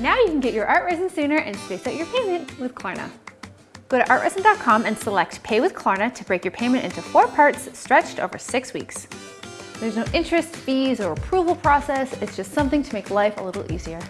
Now you can get your art resin sooner and space out your payment with Klarna. Go to artresin.com and select Pay with Klarna to break your payment into four parts stretched over six weeks. There's no interest, fees, or approval process. It's just something to make life a little easier.